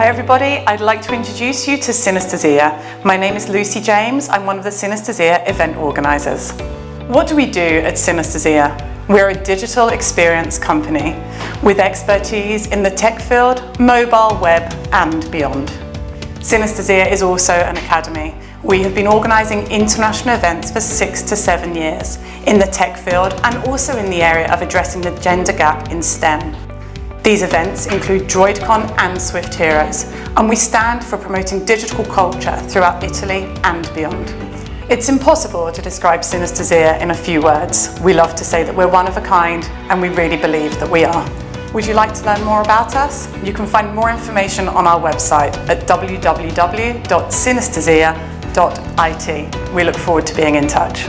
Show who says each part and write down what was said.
Speaker 1: Hi everybody, I'd like to introduce you to Synesthesia. My name is Lucy James, I'm one of the Synesthesia event organisers. What do we do at Synesthesia? We're a digital experience company with expertise in the tech field, mobile, web and beyond. Synesthesia is also an academy. We have been organising international events for six to seven years in the tech field and also in the area of addressing the gender gap in STEM. These events include DroidCon and Swift Heroes, and we stand for promoting digital culture throughout Italy and beyond. It's impossible to describe Synesthesia in a few words. We love to say that we're one of a kind, and we really believe that we are. Would you like to learn more about us? You can find more information on our website at www.synesthesia.it. We look forward to being in touch.